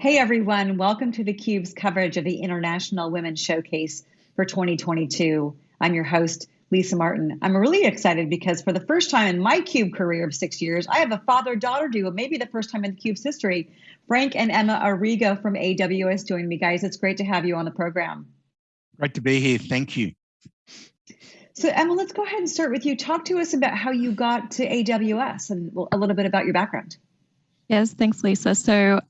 Hey everyone, welcome to theCUBE's coverage of the International Women's Showcase for 2022. I'm your host, Lisa Martin. I'm really excited because for the first time in my CUBE career of six years, I have a father-daughter duo, maybe the first time in CUBE's history. Frank and Emma Arrigo from AWS joining me, guys. It's great to have you on the program. Great to be here, thank you. So Emma, let's go ahead and start with you. Talk to us about how you got to AWS and a little bit about your background. Yes, thanks, Lisa. So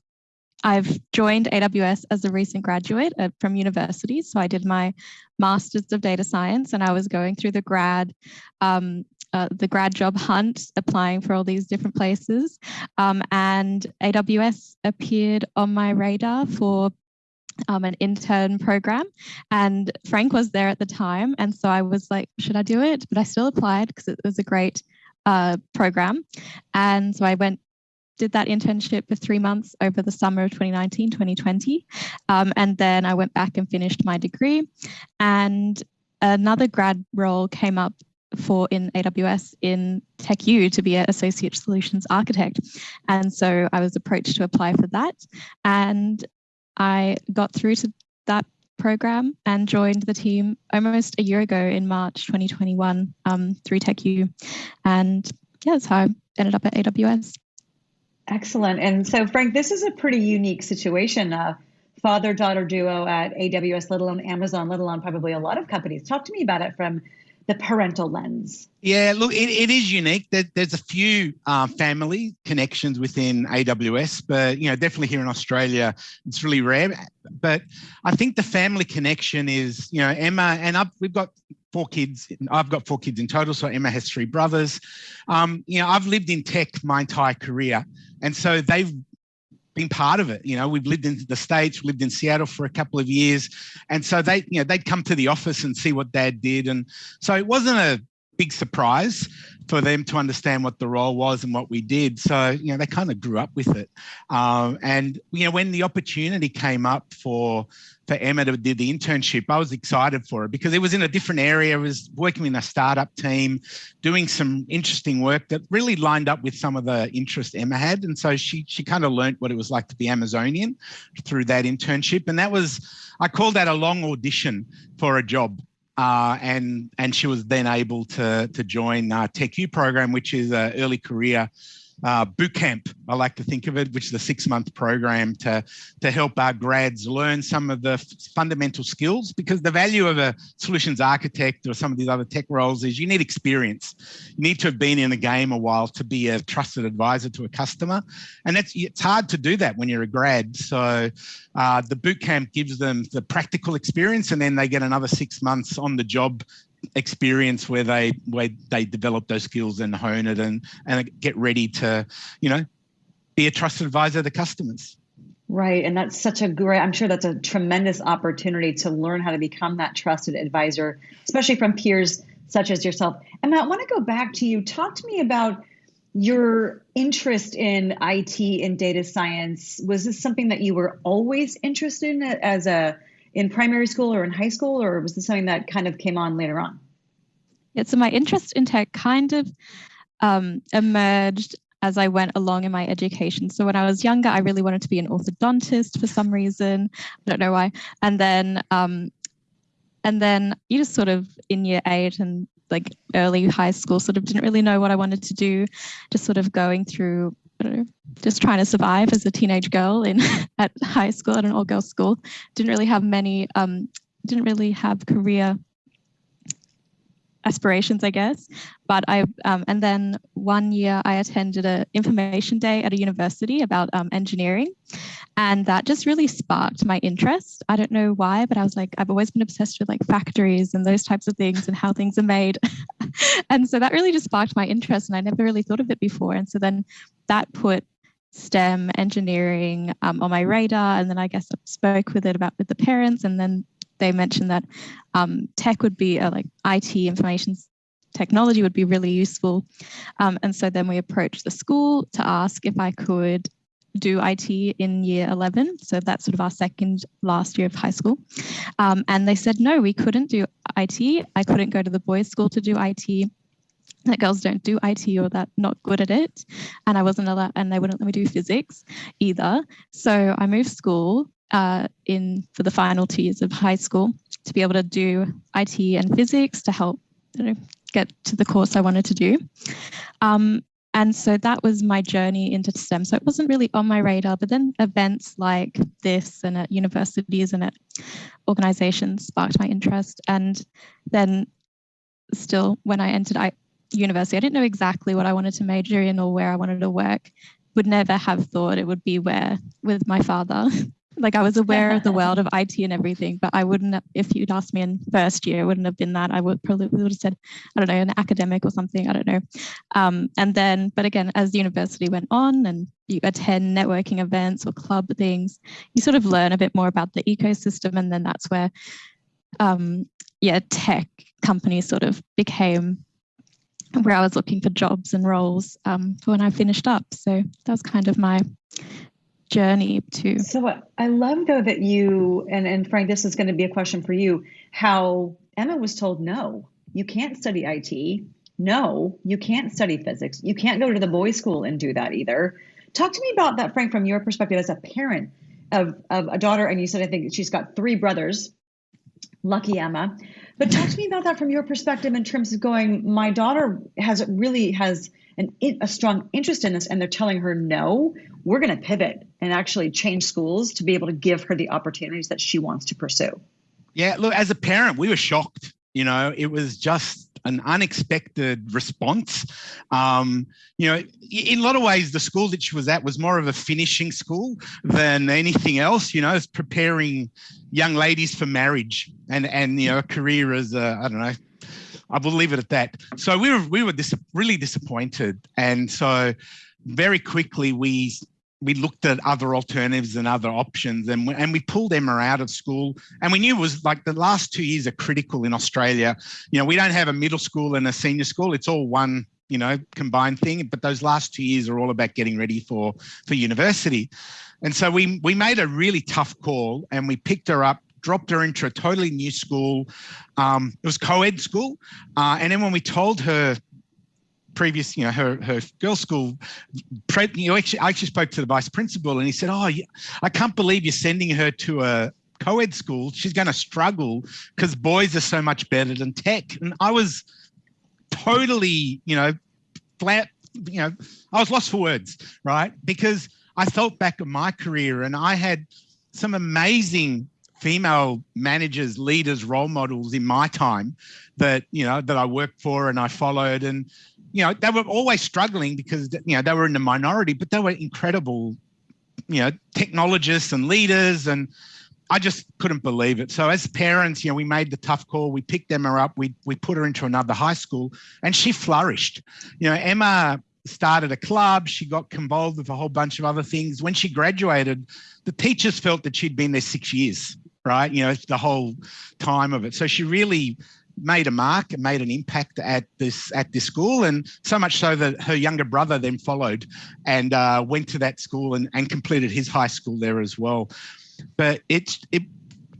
I've joined AWS as a recent graduate at, from university. So I did my master's of data science and I was going through the grad um, uh, the grad job hunt, applying for all these different places. Um, and AWS appeared on my radar for um, an intern program and Frank was there at the time. And so I was like, should I do it? But I still applied because it was a great uh, program. And so I went did that internship for three months over the summer of 2019, 2020. Um, and then I went back and finished my degree. And another grad role came up for in AWS in TechU to be an associate solutions architect. And so I was approached to apply for that. And I got through to that program and joined the team almost a year ago in March 2021 um, through TechU. And yeah, that's how I ended up at AWS. Excellent. And so, Frank, this is a pretty unique situation. Uh, father daughter duo at AWS, let alone Amazon, let alone probably a lot of companies. Talk to me about it from the parental lens. Yeah, look, it, it is unique. There, there's a few uh, family connections within AWS, but you know, definitely here in Australia, it's really rare. But I think the family connection is, you know, Emma and I've, we've got four kids. I've got four kids in total, so Emma has three brothers. Um, you know, I've lived in tech my entire career, and so they've been part of it. You know, we've lived in the States, lived in Seattle for a couple of years. And so they, you know, they'd come to the office and see what dad did. And so it wasn't a big surprise for them to understand what the role was and what we did. So, you know, they kind of grew up with it. Um, and, you know, when the opportunity came up for for Emma to do the internship, I was excited for it because it was in a different area. I was working in a startup team, doing some interesting work that really lined up with some of the interest Emma had. And so she she kind of learned what it was like to be Amazonian through that internship. And that was, I called that a long audition for a job. Uh, and and she was then able to to join uh, TechU program, which is an early career uh, boot camp, I like to think of it, which is a six month program to, to help our grads learn some of the fundamental skills because the value of a solutions architect or some of these other tech roles is you need experience. You need to have been in the game a while to be a trusted advisor to a customer. And that's, it's hard to do that when you're a grad. So uh, the boot camp gives them the practical experience and then they get another six months on the job experience where they where they develop those skills and hone it and and get ready to you know be a trusted advisor to customers. Right. And that's such a great i'm sure that's a tremendous opportunity to learn how to become that trusted advisor especially from peers such as yourself. And i want to go back to you. Talk to me about your interest in IT and data science. Was this something that you were always interested in as a in primary school or in high school, or was this something that kind of came on later on? Yeah, so my interest in tech kind of um, emerged as I went along in my education. So when I was younger, I really wanted to be an orthodontist for some reason. I don't know why. And then, um, and then you just sort of in year eight and like early high school, sort of didn't really know what I wanted to do. Just sort of going through I don't know, just trying to survive as a teenage girl in at high school at an all girls school. Didn't really have many, um, didn't really have career aspirations, I guess. But I, um, and then one year I attended an information day at a university about um, engineering. And that just really sparked my interest. I don't know why, but I was like, I've always been obsessed with like factories and those types of things and how things are made. and so that really just sparked my interest and I never really thought of it before. And so then that put STEM engineering um, on my radar. And then I guess I spoke with it about with the parents and then they mentioned that um, tech would be uh, like IT information technology would be really useful. Um, and so then we approached the school to ask if I could do IT in year 11. So that's sort of our second last year of high school. Um, and they said, no, we couldn't do IT. I couldn't go to the boys' school to do IT. That girls don't do IT or that not good at it. And I wasn't allowed, and they wouldn't let me do physics either. So I moved school uh, in for the final two years of high school to be able to do IT and physics to help you know, get to the course I wanted to do. Um, and so that was my journey into STEM. So it wasn't really on my radar, but then events like this and at universities and at organizations sparked my interest. And then still when I entered I, university, I didn't know exactly what I wanted to major in or where I wanted to work. Would never have thought it would be where with my father. like I was aware of the world of IT and everything, but I wouldn't, if you'd asked me in first year, it wouldn't have been that. I would probably would have said, I don't know, an academic or something. I don't know. Um, and then, but again, as the university went on and you attend networking events or club things, you sort of learn a bit more about the ecosystem. And then that's where, um, yeah, tech companies sort of became where I was looking for jobs and roles um, when I finished up. So that was kind of my journey to. So I love though that you and and Frank, this is going to be a question for you. How Emma was told no, you can't study IT. No, you can't study physics. You can't go to the boys' school and do that either. Talk to me about that, Frank, from your perspective as a parent of, of a daughter. And you said I think she's got three brothers. Lucky Emma. But talk to me about that from your perspective in terms of going, my daughter has really has an, a strong interest in this and they're telling her no, we're going to pivot and actually change schools to be able to give her the opportunities that she wants to pursue. Yeah, look, as a parent, we were shocked. You know, it was just an unexpected response. Um, you know, in a lot of ways, the school that she was at was more of a finishing school than anything else. You know, it's preparing young ladies for marriage and and you know a career as I don't know. I will leave it at that. So we were we were dis really disappointed, and so very quickly we we looked at other alternatives and other options and we, and we pulled Emma out of school and we knew it was like the last two years are critical in Australia. You know, we don't have a middle school and a senior school. It's all one, you know, combined thing. But those last two years are all about getting ready for, for university. And so we, we made a really tough call and we picked her up dropped her into a totally new school. Um, it was co-ed school. Uh, and then when we told her previous, you know, her, her girls' school, you know, actually, I actually spoke to the vice principal and he said, oh, I can't believe you're sending her to a co-ed school. She's going to struggle because boys are so much better than tech. And I was totally, you know, flat, you know, I was lost for words, right? Because I thought back on my career and I had some amazing female managers, leaders, role models in my time that, you know, that I worked for and I followed. And you know, they were always struggling because, you know, they were in the minority, but they were incredible, you know, technologists and leaders. And I just couldn't believe it. So as parents, you know, we made the tough call. We picked Emma up. We, we put her into another high school and she flourished. You know, Emma started a club. She got involved with a whole bunch of other things. When she graduated, the teachers felt that she'd been there six years, right? You know, the whole time of it. So she really made a mark and made an impact at this at this school and so much so that her younger brother then followed and uh, went to that school and, and completed his high school there as well. But it's it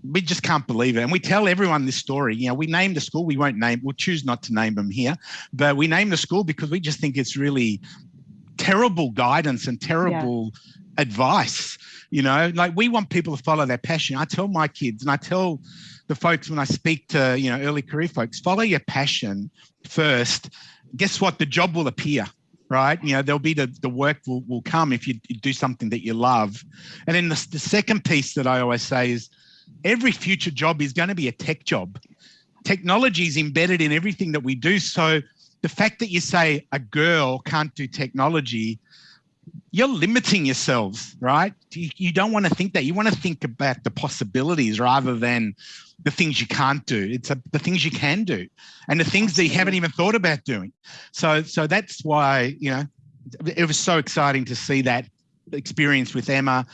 we just can't believe it. And we tell everyone this story. You know we named the school we won't name we'll choose not to name them here but we named the school because we just think it's really terrible guidance and terrible yeah. advice you know like we want people to follow their passion i tell my kids and i tell the folks when I speak to you know early career folks, follow your passion first. Guess what? The job will appear, right? You know there'll be the the work will will come if you, do something that you love. And then the, the second piece that I always say is every future job is going to be a tech job. Technology is embedded in everything that we do. So the fact that you say a girl can't do technology you're limiting yourselves, right? You, don't want to think that. You want to think about the possibilities rather than the things you can't do. It's a, the things you can do and the things that you haven't even thought about doing. So, so that's why, you know, it was so exciting to see that experience with Emma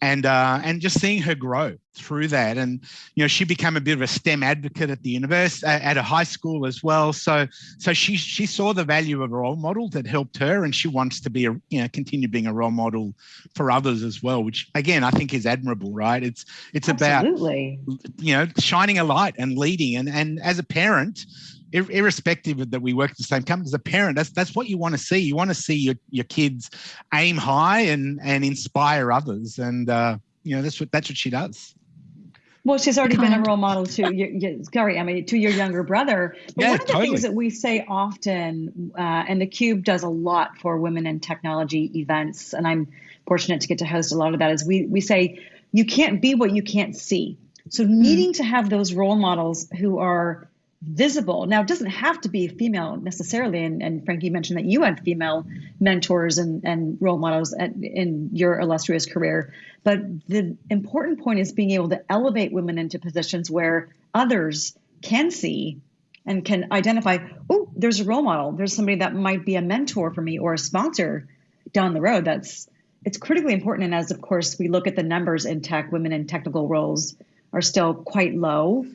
and uh, and just seeing her grow through that. And you know she became a bit of a STEM advocate at the university at a high school as well. So so she she saw the value of a role model that helped her and she wants to be a you know continue being a role model for others as well which again I think is admirable right? It's it's Absolutely. about you know shining a light and leading. And and as a parent irrespective of that we work at the same company, as a parent, that's that's what you want to see. You want to see your, your kids aim high and and inspire others, and uh, you know that's what that's what she does. Well, she's already been a role model to your, sorry, I mean, to your younger brother. But yeah, one of the totally. things that we say often, uh, and the Cube does a lot for women in technology events, and I'm fortunate to get to host a lot of that, is we we say you can't be what you can't see. So needing mm. to have those role models who are visible. Now, it doesn't have to be female necessarily. And, and Frankie mentioned that you had female mentors and, and role models at, in your illustrious career. But the important point is being able to elevate women into positions where others can see and can identify, oh, there's a role model. There's somebody that might be a mentor for me or a sponsor down the road. That's it's critically important. And as of course we look at the numbers in tech, women in technical roles are still quite low.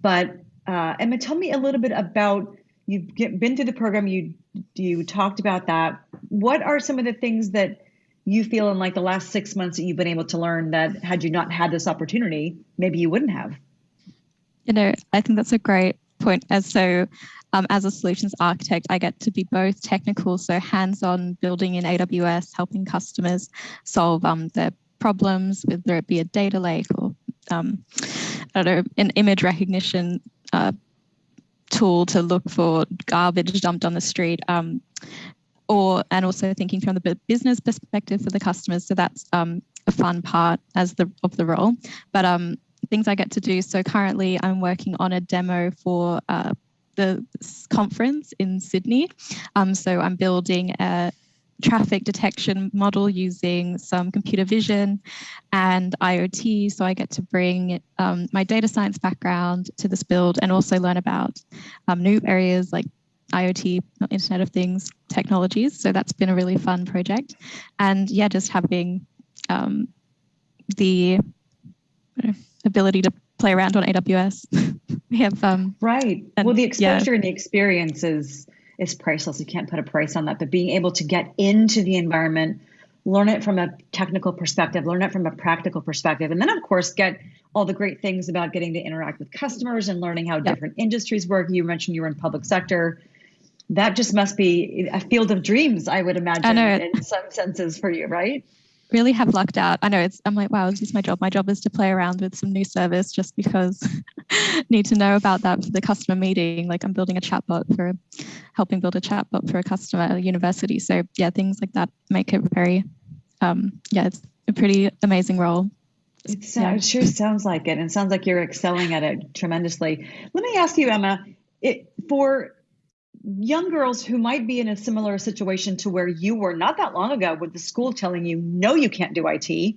But uh, Emma, tell me a little bit about you've get, been through the program. You you talked about that. What are some of the things that you feel in like the last six months that you've been able to learn that had you not had this opportunity, maybe you wouldn't have? You know, I think that's a great point. As so, um, as a solutions architect, I get to be both technical, so hands-on building in AWS, helping customers solve um, their problems, whether it be a data lake or um, I don't know, an image recognition uh, tool to look for garbage dumped on the street. Um, or and also thinking from the business perspective for the customers. So that's um, a fun part as the of the role. But um, things I get to do. So currently, I'm working on a demo for uh, the conference in Sydney. Um, so I'm building a traffic detection model using some computer vision and IoT. So I get to bring um, my data science background to this build and also learn about um, new areas like IoT, Internet of Things technologies. So that's been a really fun project. And yeah, just having um, the ability to play around on AWS. we have um, right. And, well, the exposure yeah. and the experience is is priceless. You can't put a price on that. But being able to get into the environment, learn it from a technical perspective, learn it from a practical perspective, and then of course get all the great things about getting to interact with customers and learning how yep. different industries work. You mentioned you were in public sector. That just must be a field of dreams, I would imagine, in some senses for you, right? Really have lucked out. I know it's, I'm like, wow, is this my job? My job is to play around with some new service just because need to know about that for the customer meeting. Like I'm building a chatbot for helping build a chatbot for a customer at a university. So yeah, things like that make it very, um, yeah, it's a pretty amazing role. It, yeah. it sure sounds like it. And sounds like you're excelling at it tremendously. Let me ask you, Emma, it, for young girls who might be in a similar situation to where you were not that long ago with the school telling you no you can't do IT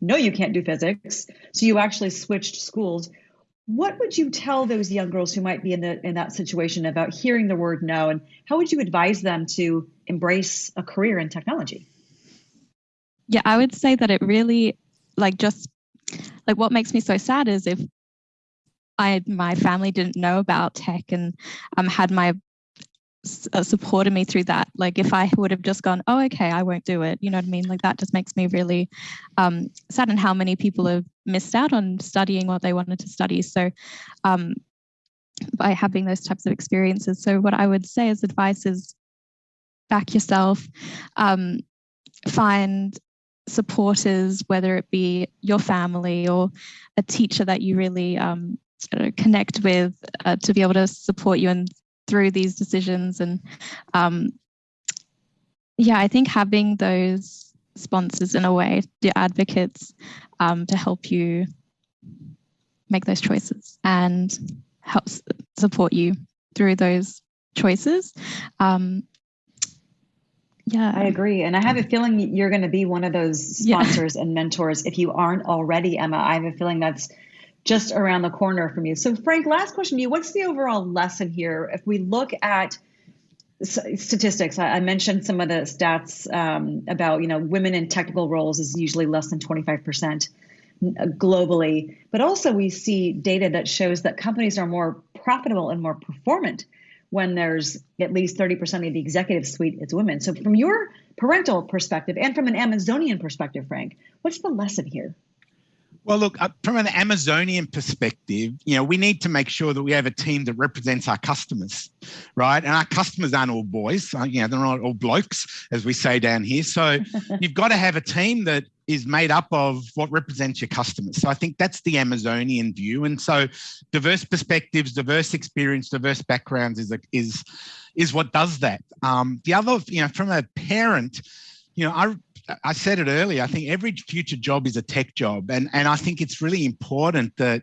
no you can't do physics. So you actually switched schools. What would you tell those young girls who might be in the in that situation about hearing the word no and how would you advise them to embrace a career in technology? Yeah i would say that it really like just like what makes me so sad is if I my family didn't know about tech and um, had my uh, supported me through that. Like if I would have just gone, oh, okay, I won't do it. You know what I mean? Like that just makes me really um, sad and how many people have missed out on studying what they wanted to study. So um, by having those types of experiences. So what I would say as advice is back yourself, um, find supporters, whether it be your family or a teacher that you really um, connect with uh, to be able to support you and through these decisions. And um, yeah, I think having those sponsors in a way, the advocates, um, to help you make those choices and help support you through those choices. Um, yeah, I agree. And I have a feeling you're going to be one of those sponsors yeah. and mentors. If you aren't already, Emma, I have a feeling that's just around the corner from you. So, Frank, last question to you. What's the overall lesson here? If we look at statistics, I, mentioned some of the stats um, about, you know, women in technical roles is usually less than 25% globally. But also, we see data that shows that companies are more profitable and more performant when there's at least 30% of the executive suite is women. So, from your parental perspective and from an Amazonian perspective, Frank, what's the lesson here? Well, look, uh, from an Amazonian perspective, you know, we need to make sure that we have a team that represents our customers, right? And our customers aren't all boys, uh, you know, they're not all blokes, as we say down here. So you've got to have a team that is made up of what represents your customers. So I think that's the Amazonian view. And so diverse perspectives, diverse experience, diverse backgrounds is, a, is, is what does that. Um, the other, you know, from a parent, you know, I I said it earlier, I think every future job is a tech job. And, and I think it's really important that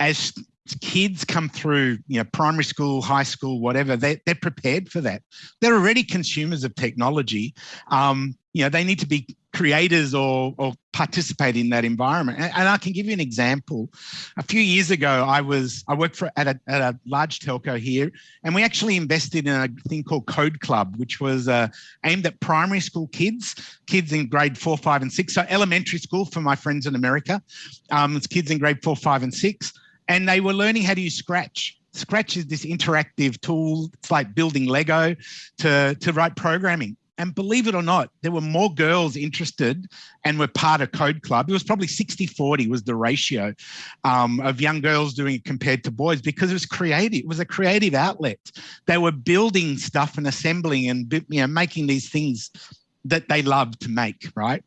as kids come through, you know, primary school, high school, whatever, they, they're prepared for that. They're already consumers of technology. Um, you know, they need to be creators or, or participate in that environment. And, and, I can give you an example. A few years ago, I was I worked for at a, at a large telco here, and we actually invested in a thing called Code Club, which was uh, aimed at primary school kids, kids in grade four, five, and six. So elementary school for my friends in America. Um, it's kids in grade four, five, and six, and they were learning how to use Scratch. Scratch is this interactive tool. It's like building Lego to, to write programming. And believe it or not, there were more girls interested and were part of Code Club. It was probably 60 40 was the ratio um, of young girls doing it compared to boys because it was creative. It was a creative outlet. They were building stuff and assembling and you know, making these things that they loved to make, right?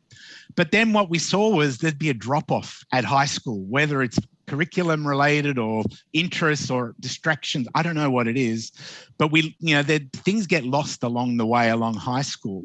But then what we saw was there'd be a drop off at high school, whether it's curriculum related or interests or distractions. I don't know what it is, but we, you know, things get lost along the way along high school.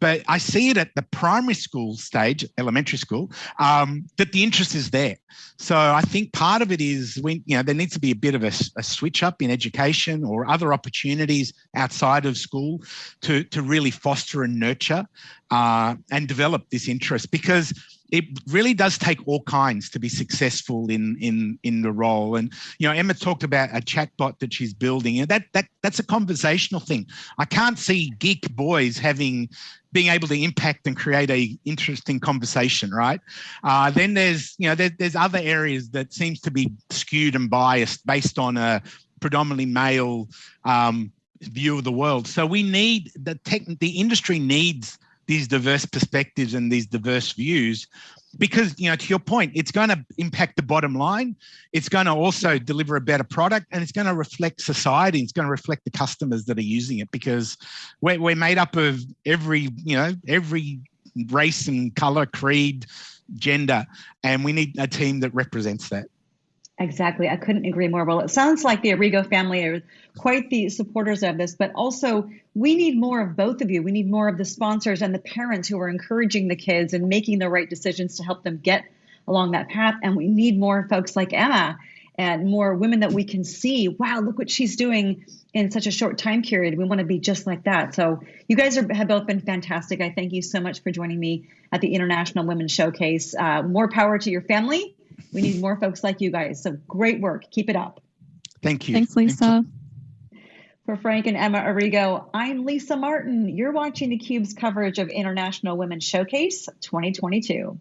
But I see it at the primary school stage, elementary school, um, that the interest is there. So I think part of it is when, you know, there needs to be a bit of a, a switch up in education or other opportunities outside of school to, to really foster and nurture uh, and develop this interest because it really does take all kinds to be successful in in in the role. And you know, Emma talked about a chatbot that she's building, and that that that's a conversational thing. I can't see geek boys having being able to impact and create a interesting conversation, right? Uh, then there's you know there, there's other areas that seems to be skewed and biased based on a predominantly male um, view of the world. So we need the tech, the industry needs these diverse perspectives and these diverse views because you know to your point it's going to impact the bottom line. It's going to also deliver a better product and it's going to reflect society. It's going to reflect the customers that are using it because we're, we're made up of every you know every race and color creed gender and we need a team that represents that Exactly. I couldn't agree more. Well, it sounds like the Arrigo family are quite the supporters of this, but also we need more of both of you. We need more of the sponsors and the parents who are encouraging the kids and making the right decisions to help them get along that path. And we need more folks like Emma and more women that we can see. Wow, look what she's doing in such a short time period. We want to be just like that. So you guys are, have both been fantastic. I thank you so much for joining me at the International Women's Showcase. Uh, more power to your family we need more folks like you guys. So great work. Keep it up. Thank you. Thanks, Lisa. For Frank and Emma Arrigo, I'm Lisa Martin. You're watching theCUBE's coverage of International Women's Showcase 2022.